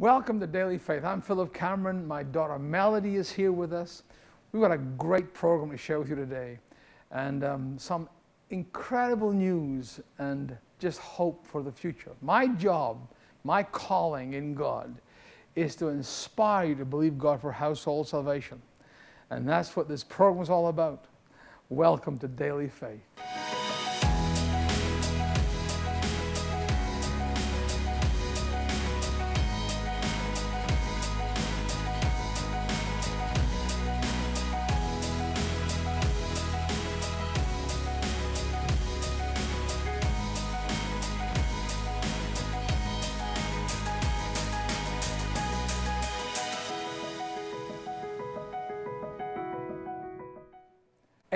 Welcome to Daily Faith. I'm Philip Cameron. My daughter Melody is here with us. We've got a great program to share with you today and um, some incredible news and just hope for the future. My job, my calling in God is to inspire you to believe God for household salvation. And that's what this program is all about. Welcome to Daily Faith.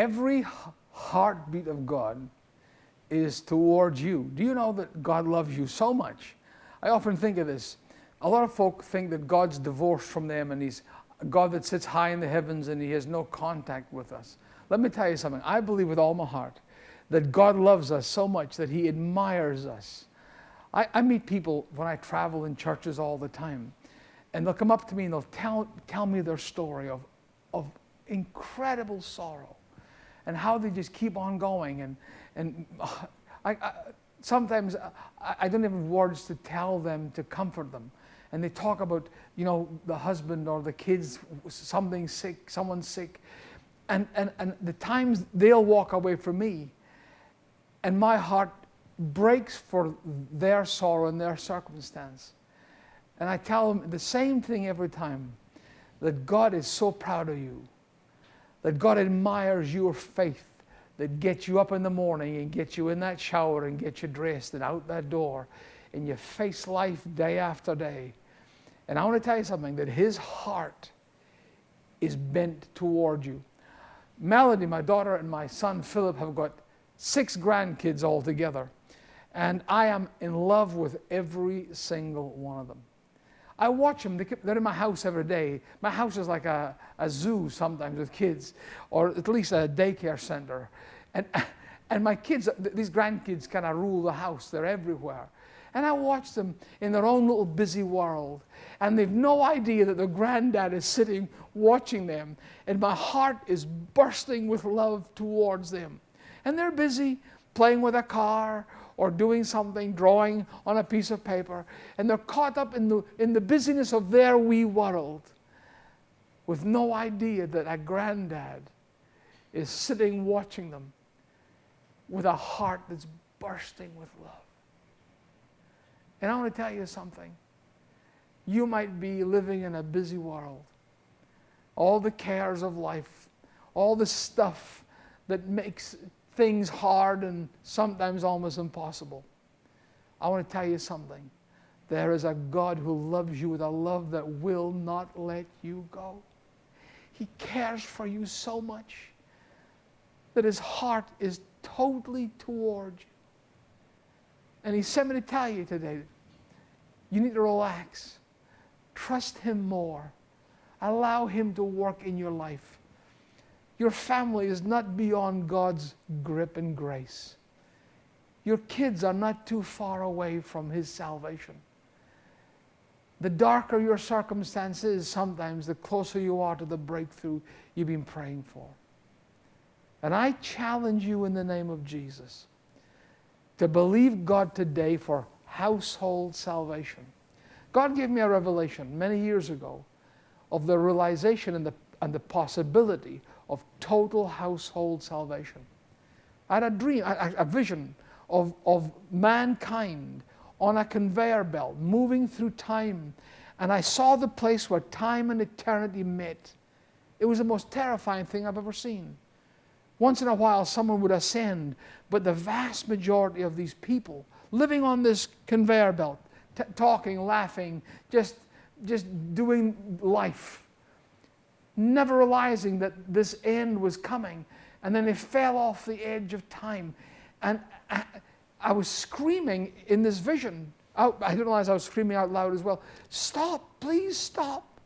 Every heartbeat of God is towards you. Do you know that God loves you so much? I often think of this. A lot of folk think that God's divorced from them and He's a God that sits high in the heavens and He has no contact with us. Let me tell you something. I believe with all my heart that God loves us so much that He admires us. I, I meet people when I travel in churches all the time, and they'll come up to me and they'll tell, tell me their story of, of incredible sorrow and how they just keep on going. And, and I, I, sometimes I, I don't have words to tell them to comfort them. And they talk about, you know, the husband or the kids, something sick, someone sick. And, and, and the times they'll walk away from me, and my heart breaks for their sorrow and their circumstance. And I tell them the same thing every time that God is so proud of you that God admires your faith that gets you up in the morning and gets you in that shower and gets you dressed and out that door and you face life day after day. And I want to tell you something that His heart is bent toward you. Melody, my daughter, and my son Philip have got six grandkids altogether. And I am in love with every single one of them. I watch them. They're in my house every day. My house is like a, a zoo sometimes with kids, or at least a daycare center. And, and my kids, these grandkids, kind of rule the house. They're everywhere. And I watch them in their own little busy world. And they've no idea that their granddad is sitting watching them. And my heart is bursting with love towards them. And they're busy playing with a car or doing something, drawing on a piece of paper, and they're caught up in the, in the busyness of their wee world with no idea that a granddad is sitting watching them with a heart that's bursting with love. And I want to tell you something. You might be living in a busy world. All the cares of life, all the stuff that makes things hard and sometimes almost impossible. I want to tell you something. There is a God who loves you with a love that will not let you go. He cares for you so much that his heart is totally toward you. And he sent me to tell you today you need to relax, trust him more, allow him to work in your life. Your family is not beyond God's grip and grace. Your kids are not too far away from His salvation. The darker your circumstances, sometimes the closer you are to the breakthrough you've been praying for. And I challenge you in the name of Jesus to believe God today for household salvation. God gave me a revelation many years ago of the realization and the, and the possibility total household salvation. I had a dream, a, a vision of, of mankind on a conveyor belt moving through time. And I saw the place where time and eternity met. It was the most terrifying thing I've ever seen. Once in a while, someone would ascend, but the vast majority of these people living on this conveyor belt, talking, laughing, just, just doing life never realizing that this end was coming. And then they fell off the edge of time. And I, I was screaming in this vision. Out, I didn't realize I was screaming out loud as well. Stop, please stop.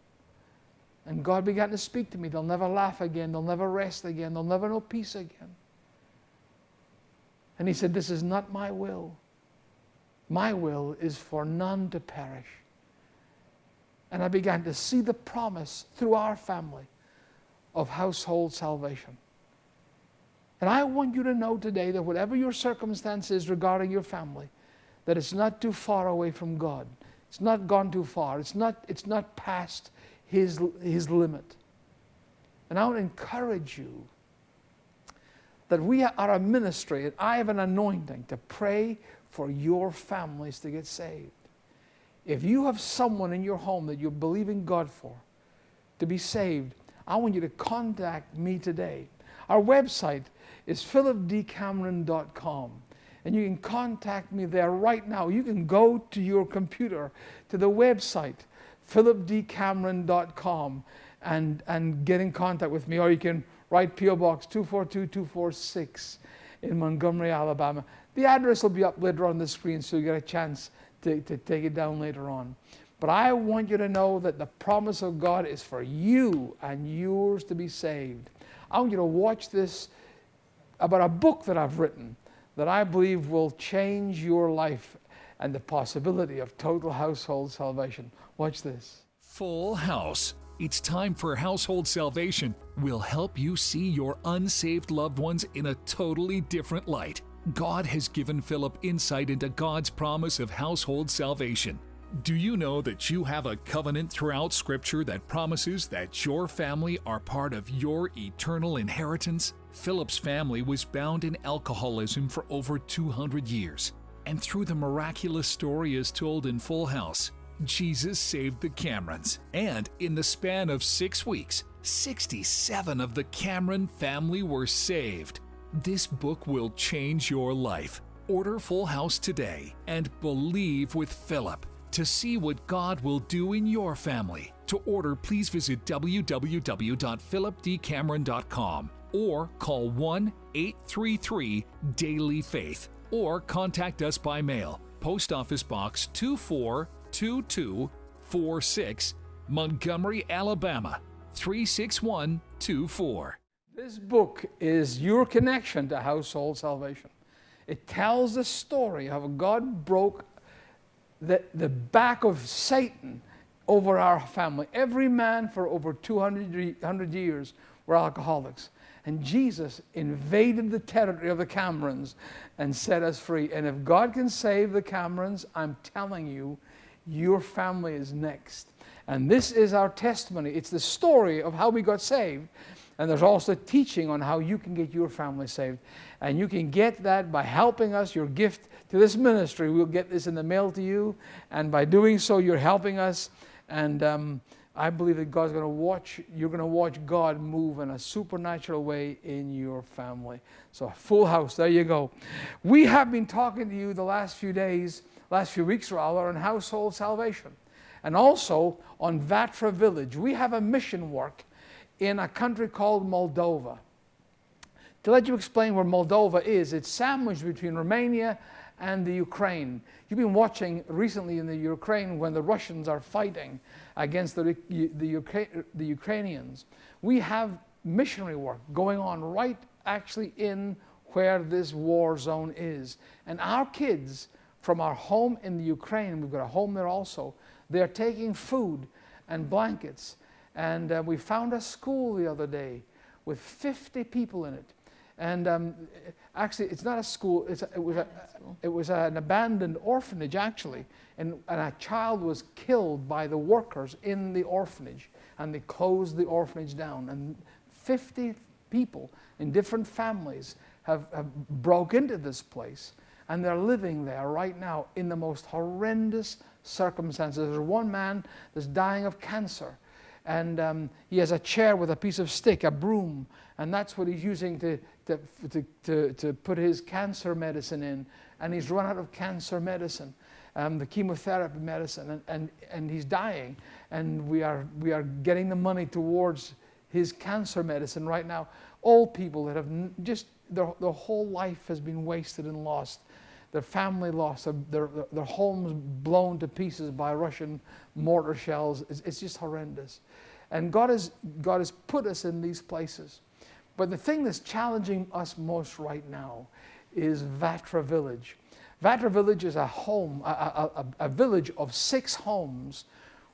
And God began to speak to me. They'll never laugh again. They'll never rest again. They'll never know peace again. And He said, This is not my will. My will is for none to perish, And I began to see the promise through our family of household salvation. And I want you to know today that whatever your circumstance is regarding your family, that it's not too far away from God. It's not gone too far. It's not, it's not past his, his limit. And I want to encourage you that we are a ministry and I have an anointing to pray for your families to get saved. If you have someone in your home that you're believing God for to be saved, I want you to contact me today. Our website is philipdcameron.com. And you can contact me there right now. You can go to your computer to the website, philipdcameron.com, and, and get in contact with me. Or you can write P.O. Box 242246 in Montgomery, Alabama. The address will be up later on the screen so you get a chance to, to take it down later on. But I want you to know that the promise of God is for you and yours to be saved. I want you to watch this about a book that I've written that I believe will change your life and the possibility of total household salvation. Watch this. Full House. It's time for household salvation. Will help you see your unsaved loved ones in a totally different light. God has given Philip insight into God's promise of household salvation. Do you know that you have a covenant throughout Scripture that promises that your family are part of your eternal inheritance? Philip's family was bound in alcoholism for over 200 years. And through the miraculous story as told in Full House, Jesus saved the Camerons. And in the span of six weeks, 67 of the Cameron family were saved. This book will change your life. Order Full House today and believe with Philip to see what God will do in your family. To order, please visit www.philipdcameron.com or call 1 833 Daily Faith or contact us by mail. Post Office Box 242246, Montgomery, Alabama 36124. This book is your connection to household salvation. It tells the story of how God broke the, the back of Satan over our family. Every man for over 200 years were alcoholics. And Jesus invaded the territory of the Camerons and set us free. And if God can save the Camerons, I'm telling you, your family is next. And this is our testimony. It's the story of how we got saved. And there's also teaching on how you can get your family saved. And you can get that by helping us, your gift to this ministry. We'll get this in the mail to you. And by doing so, you're helping us. And um, I believe that God's going to watch, you're going to watch God move in a supernatural way in your family. So, full house, there you go. We have been talking to you the last few days, last few weeks rather, on household salvation and also on Vatra Village. We have a mission work in a country called Moldova. To let you explain where Moldova is, it's sandwiched between Romania and the Ukraine. You've been watching recently in the Ukraine when the Russians are fighting against the, the, the Ukrainians. We have missionary work going on right actually in where this war zone is. And our kids from our home in the Ukraine, we've got a home there also, they're taking food and blankets. And uh, we found a school the other day with 50 people in it. And um, actually, it's not a school, it's a, it, was a, it was an abandoned orphanage, actually. And, and a child was killed by the workers in the orphanage. And they closed the orphanage down. And 50 people in different families have, have broke into this place. And they're living there right now in the most horrendous circumstances. There's one man that's dying of cancer and um, he has a chair with a piece of stick, a broom, and that's what he's using to, to, to, to, to put his cancer medicine in. And he's run out of cancer medicine, um, the chemotherapy medicine, and, and, and he's dying. And we are, we are getting the money towards his cancer medicine right now. All people that have just, their, their whole life has been wasted and lost their family lost, their, their, their, homes blown to pieces by Russian mortar shells. It's, it's just horrendous. And God has, God has put us in these places. But the thing that's challenging us most right now is Vatra Village. Vatra Village is a home, a, a, a, a village of six homes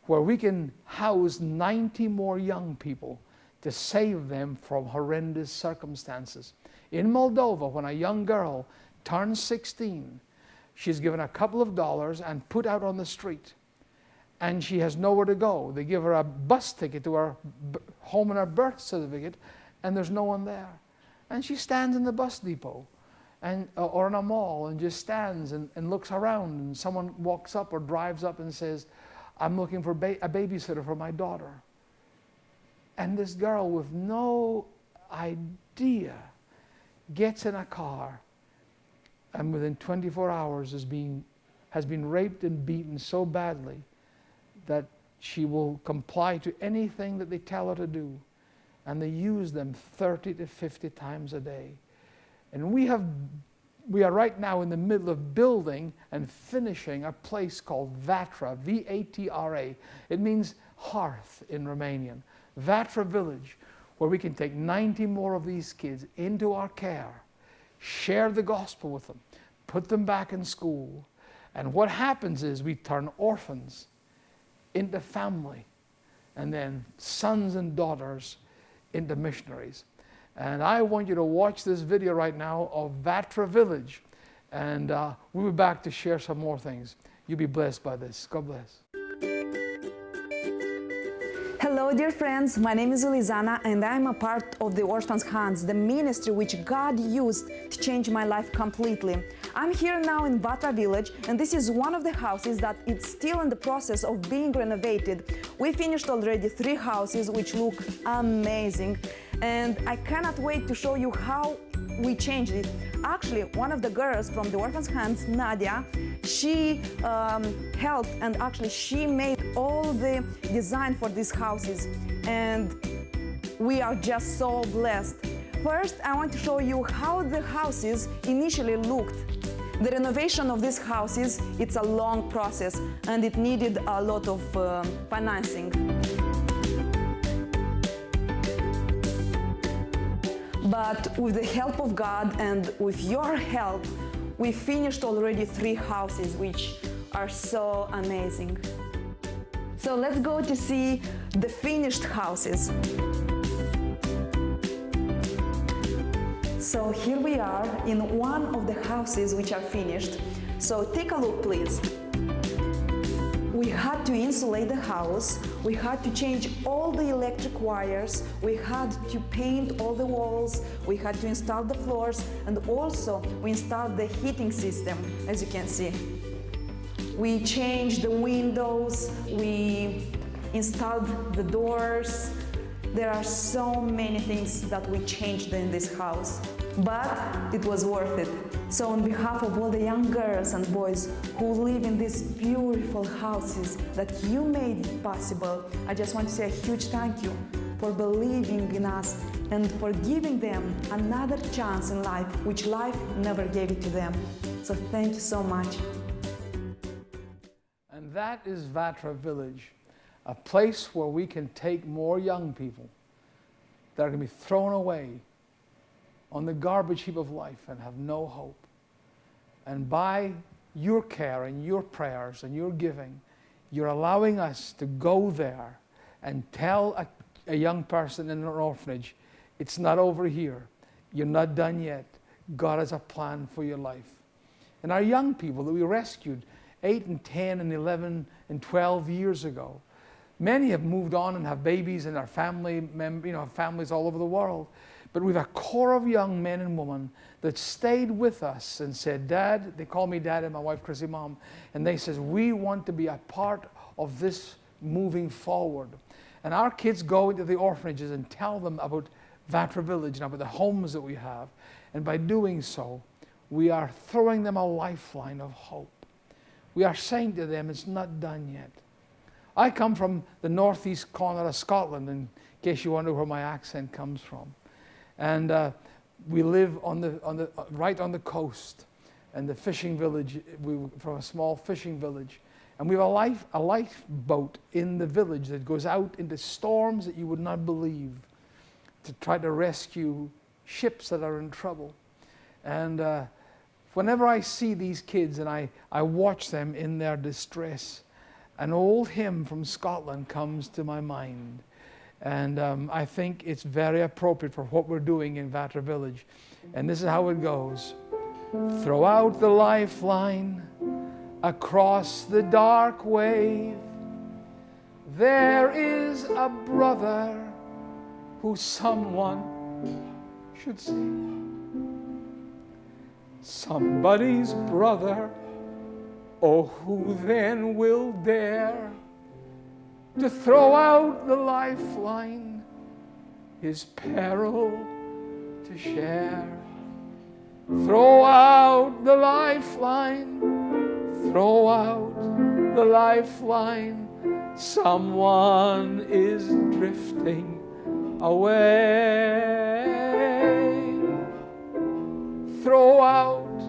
where we can house 90 more young people to save them from horrendous circumstances. In Moldova, when a young girl turns 16, she's given a couple of dollars and put out on the street. And she has nowhere to go. They give her a bus ticket to her home and her birth certificate, and there's no one there. And she stands in the bus depot and, uh, or in a mall and just stands and, and looks around, and someone walks up or drives up and says, I'm looking for ba a babysitter for my daughter. And this girl, with no idea, gets in a car and within 24 hours is being, has been raped and beaten so badly that she will comply to anything that they tell her to do. And they use them 30 to 50 times a day. And we have we are right now in the middle of building and finishing a place called Vatra, V-A-T-R-A. It means hearth in Romanian. Vatra village, where we can take 90 more of these kids into our care, share the gospel with them, put them back in school. And what happens is we turn orphans into family, and then sons and daughters into missionaries. And I want you to watch this video right now of Vatra Village. And uh, we'll be back to share some more things. You'll be blessed by this. God bless. Hello dear friends, my name is Ulizana and I'm a part of the Orphans Hands, the ministry which God used to change my life completely. I'm here now in Vatra village and this is one of the houses that it's still in the process of being renovated. We finished already three houses which look amazing and I cannot wait to show you how we changed it. Actually, one of the girls from the Orphans Hands, Nadia, she um, helped and actually she made all the design for these houses and we are just so blessed. First, I want to show you how the houses initially looked. The renovation of these houses, it's a long process and it needed a lot of uh, financing. But with the help of God and with your help, we finished already three houses, which are so amazing. So let's go to see the finished houses. So here we are in one of the houses which are finished. So take a look, please. We had to insulate the house, we had to change all the electric wires, we had to paint all the walls, we had to install the floors, and also we installed the heating system, as you can see. We changed the windows, we installed the doors. There are so many things that we changed in this house, but it was worth it. So on behalf of all the young girls and boys who live in these beautiful houses that you made possible, I just want to say a huge thank you for believing in us and for giving them another chance in life, which life never gave it to them. So thank you so much. And that is Vatra Village, a place where we can take more young people that are going to be thrown away on the garbage heap of life and have no hope. And by your care and your prayers and your giving, you're allowing us to go there and tell a, a young person in an orphanage, it's not over here. You're not done yet. God has a plan for your life. And our young people that we rescued 8 and 10 and 11 and 12 years ago, many have moved on and have babies and are family, you know, families all over the world. But we've a core of young men and women that stayed with us and said, Dad, they call me Dad and my wife Chrissy Mom, and they says, we want to be a part of this moving forward. And our kids go into the orphanages and tell them about Vatra Village and about the homes that we have. And by doing so, we are throwing them a lifeline of hope. We are saying to them, it's not done yet. I come from the northeast corner of Scotland, in case you wonder where my accent comes from. And uh, we live on the, on the, uh, right on the coast and the fishing village, we from a small fishing village. And we have a, life, a lifeboat in the village that goes out into storms that you would not believe to try to rescue ships that are in trouble. And uh, whenever I see these kids and I, I watch them in their distress, an old hymn from Scotland comes to my mind. And um, I think it's very appropriate for what we're doing in Vatra Village. And this is how it goes Throw out the lifeline across the dark wave. There is a brother who someone should see. Somebody's brother, oh, who then will dare to throw out the lifeline, his peril to share? Throw out the lifeline, throw out the lifeline. Someone is drifting away. Throw out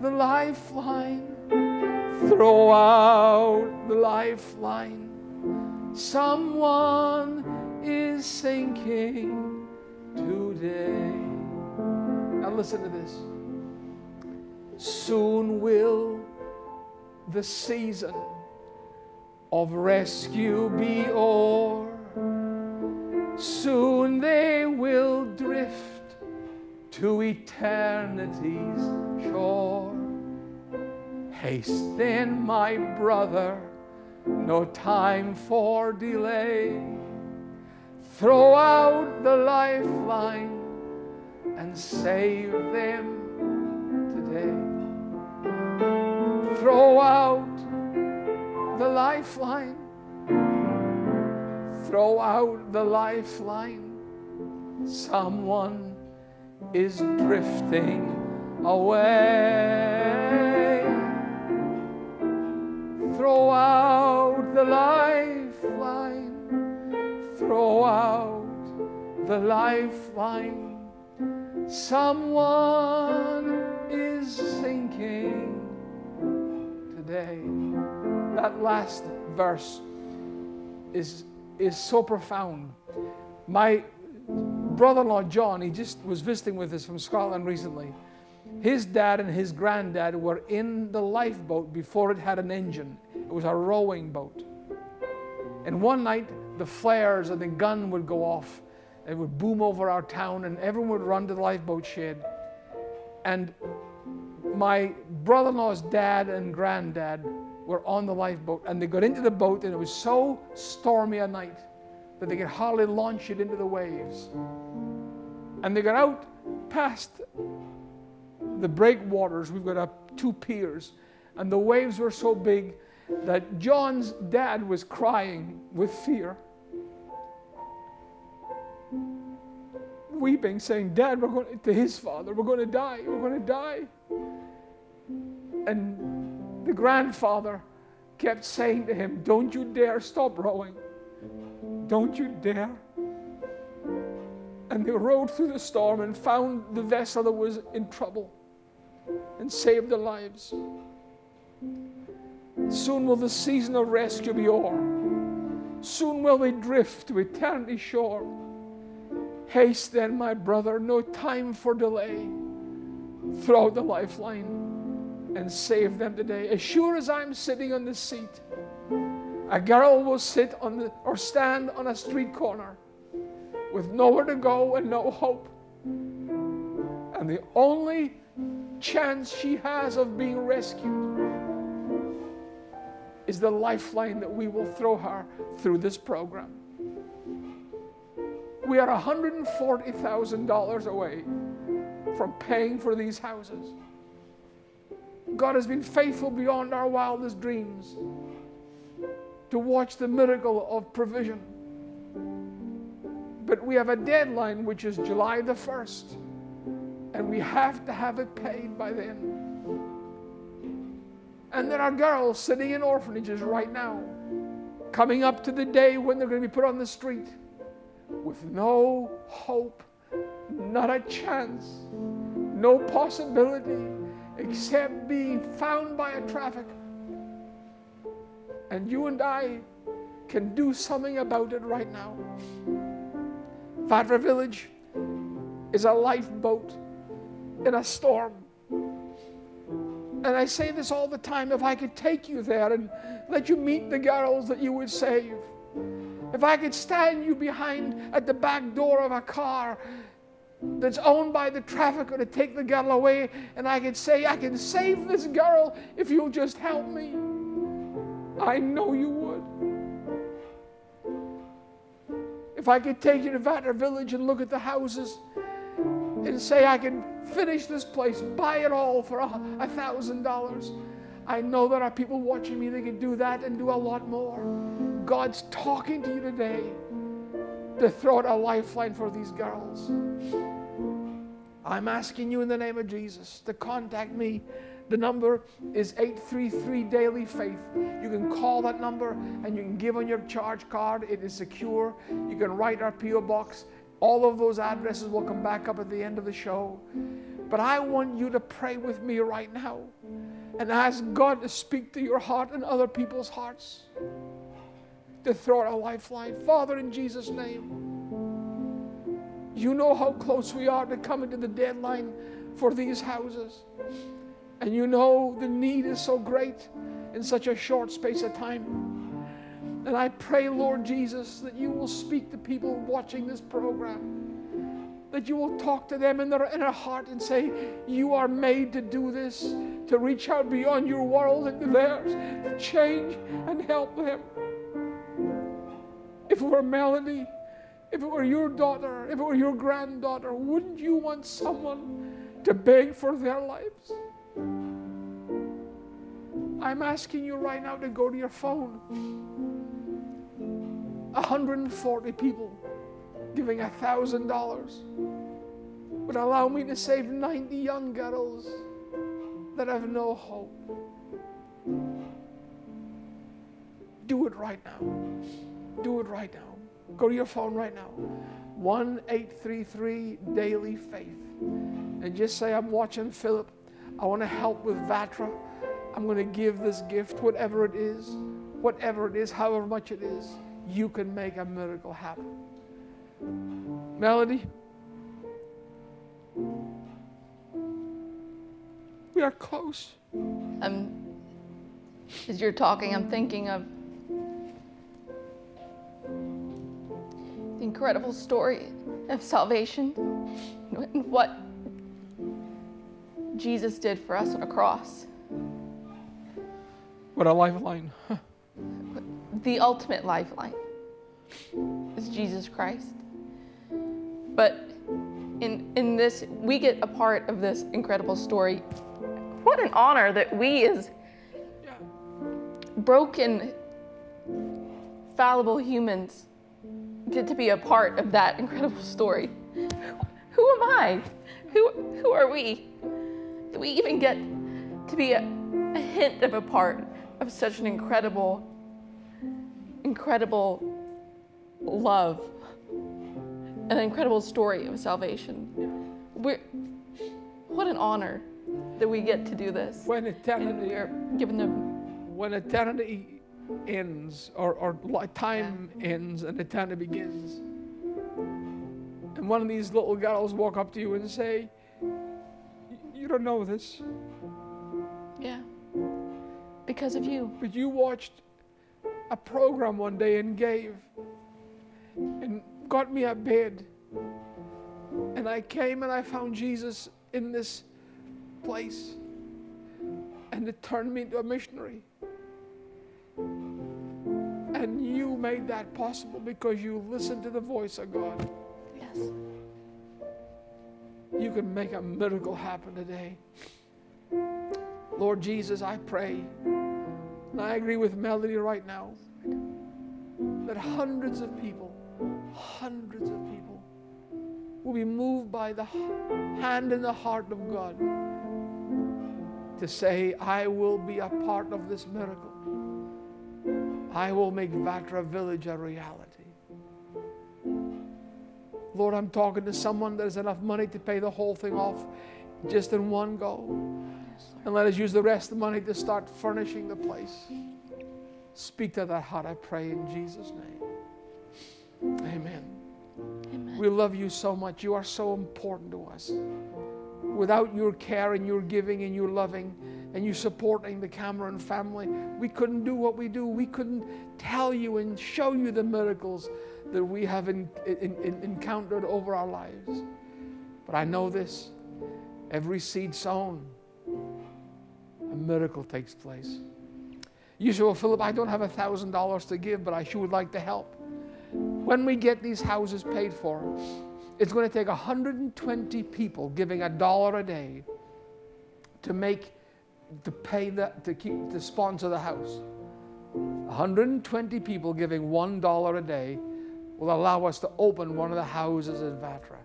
the lifeline, throw out the lifeline. Someone is sinking today. Now, listen to this. Soon will the season of rescue be o'er. Soon they will drift to eternity's shore. Haste then, my brother, no time for delay. Throw out the lifeline and save them today. Throw out the lifeline. Throw out the lifeline. Someone is drifting away. Throw out the lifeline. Throw out the lifeline. Someone is sinking today. That last verse is, is so profound. My brother in law, John, he just was visiting with us from Scotland recently. His dad and his granddad were in the lifeboat before it had an engine. It was a rowing boat. And one night, the flares and the gun would go off it would boom over our town, and everyone would run to the lifeboat shed. And my brother in law's dad and granddad were on the lifeboat, and they got into the boat, and it was so stormy a night that they could hardly launch it into the waves. And they got out past the breakwaters. We've got up two piers, and the waves were so big that John's dad was crying with fear. weeping, saying, Dad, we're going to his father, we're going to die, we're going to die. And the grandfather kept saying to him, Don't you dare stop rowing. Don't you dare. And they rowed through the storm and found the vessel that was in trouble and saved their lives. Soon will the season of rescue be o'er. Soon will we drift to eternity shore. Haste then, my brother, no time for delay. Throw out the lifeline and save them today. As sure as I'm sitting on the seat, a girl will sit on the or stand on a street corner with nowhere to go and no hope. And the only chance she has of being rescued is the lifeline that we will throw her through this program we are $140,000 away from paying for these houses. God has been faithful beyond our wildest dreams to watch the miracle of provision. But we have a deadline which is July the 1st, and we have to have it paid by then. And there are girls sitting in orphanages right now, coming up to the day when they're going to be put on the street with no hope, not a chance, no possibility except being found by a traffic. And you and I can do something about it right now. Vatra Village is a lifeboat in a storm. And I say this all the time if I could take you there and let you meet the girls that you would save, if I could stand you behind at the back door of a car that's owned by the trafficker to take the girl away, and I could say, I can save this girl if you'll just help me, I know you would. If I could take you to Vatra Village and look at the houses and say, I can finish this place, buy it all for a thousand dollars. I know there are people watching me that can do that and do a lot more. God's talking to you today to throw out a lifeline for these girls. I'm asking you in the name of Jesus to contact me. The number is 833 Daily Faith. You can call that number and you can give on your charge card. It is secure. You can write our P.O. Box. All of those addresses will come back up at the end of the show. But I want you to pray with me right now and ask God to speak to your heart and other people's hearts to throw out a lifeline. Father, in Jesus' name. You know how close we are to coming to the deadline for these houses. And you know the need is so great in such a short space of time. And I pray, Lord Jesus, that you will speak to people watching this program, that you will talk to them in their inner heart and say, You are made to do this, to reach out beyond your world into theirs, to change and help them. If it were Melanie, if it were your daughter, if it were your granddaughter, wouldn't you want someone to beg for their lives? I'm asking you right now to go to your phone. 140 people giving $1,000 would allow me to save 90 young girls that have no hope. Do it right now. Do it right now. Go to your phone right now. 1 833 Daily Faith. And just say, I'm watching Philip. I want to help with Vatra. I'm going to give this gift, whatever it is, whatever it is, however much it is. You can make a miracle happen. Melody, we are close. Um, as you're talking, I'm thinking of the incredible story of salvation and what Jesus did for us on a cross. What a lifeline. The ultimate lifeline is Jesus Christ. But in, in this, we get a part of this incredible story. What an honor that we, as broken, fallible humans, get to be a part of that incredible story. Who am I? Who, who are we? Do we even get to be a, a hint of a part of such an incredible, incredible love, an incredible story of salvation? We're, what an honor that we get to do this. When eternity, we given the when eternity ends or, or time ends and eternity begins, and one of these little girls walk up to you and say, You don't know this, Yeah. Because of you. but you watched a program one day and gave and got me a bed. And I came and I found Jesus in this place. And it turned me into a missionary. And you made that possible because you listened to the voice of God. Yes. You can make a miracle happen today. Lord Jesus, I pray, and I agree with Melody right now, that hundreds of people, hundreds of people, will be moved by the hand and the heart of God to say, I will be a part of this miracle. I will make Vatra Village a reality. Lord, I'm talking to someone that has enough money to pay the whole thing off just in one go. And let us use the rest of the money to start furnishing the place. Speak to that heart, I pray, in Jesus' name. Amen. Amen. We love you so much. You are so important to us. Without your care and your giving and your loving, and you supporting the Cameron family. We couldn't do what we do. We couldn't tell you and show you the miracles that we have in, in, in, encountered over our lives. But I know this every seed sown, a miracle takes place. You say, Well, Philip, I don't have a $1,000 to give, but I sure would like to help. When we get these houses paid for, it's going to take 120 people giving a dollar a day to make to pay that to keep to sponsor the house. 120 people giving one dollar a day will allow us to open one of the houses in Vatra.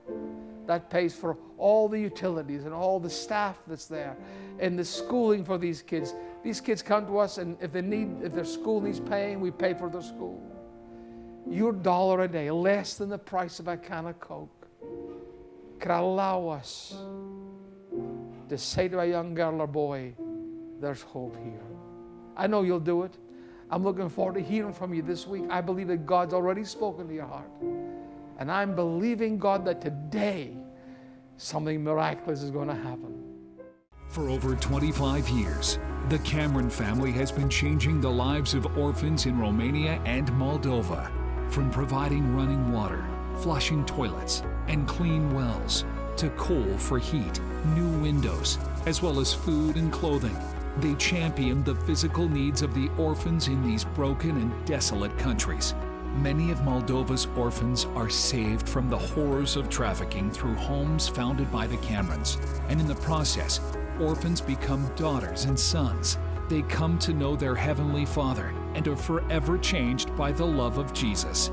That pays for all the utilities and all the staff that's there and the schooling for these kids. These kids come to us and if they need if their school needs paying, we pay for their school. Your dollar a day, less than the price of a can of Coke, could allow us to say to a young girl or boy, there's hope here. I know you'll do it. I'm looking forward to hearing from you this week. I believe that God's already spoken to your heart. And I'm believing, God, that today something miraculous is going to happen. For over 25 years, the Cameron family has been changing the lives of orphans in Romania and Moldova. From providing running water, flushing toilets, and clean wells, to coal for heat, new windows, as well as food and clothing. They champion the physical needs of the orphans in these broken and desolate countries. Many of Moldova's orphans are saved from the horrors of trafficking through homes founded by the Camerons, and in the process, orphans become daughters and sons. They come to know their Heavenly Father and are forever changed by the love of Jesus.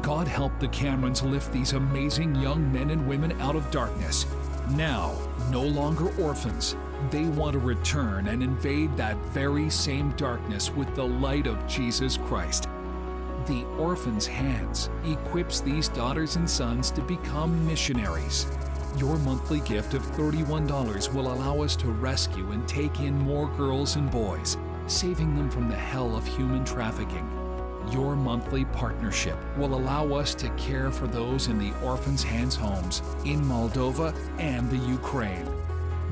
God help the Camerons lift these amazing young men and women out of darkness. Now, no longer orphans, they want to return and invade that very same darkness with the light of Jesus Christ. The Orphan's Hands equips these daughters and sons to become missionaries. Your monthly gift of $31 will allow us to rescue and take in more girls and boys, saving them from the hell of human trafficking. Your monthly partnership will allow us to care for those in the Orphan's Hands homes in Moldova and the Ukraine.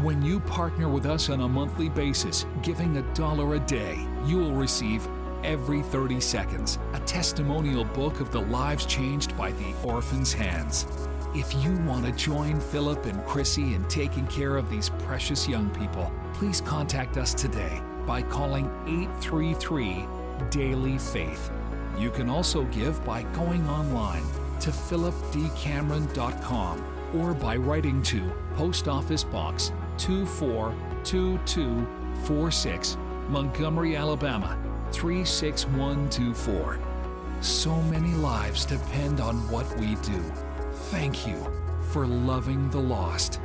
When you partner with us on a monthly basis, giving a dollar a day, you will receive every 30 seconds a testimonial book of the lives changed by the orphan's hands. If you want to join Philip and Chrissy in taking care of these precious young people, please contact us today by calling 833 Daily Faith. You can also give by going online to philipdcameron.com or by writing to Post Office Box 242246, Montgomery, Alabama 36124. So many lives depend on what we do. Thank you for loving the lost.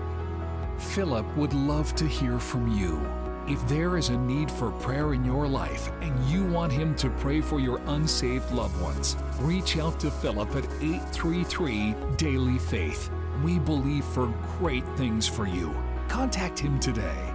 Philip would love to hear from you. If there is a need for prayer in your life and you want him to pray for your unsaved loved ones, reach out to Philip at 833 Daily Faith. We believe for great things for you. Contact him today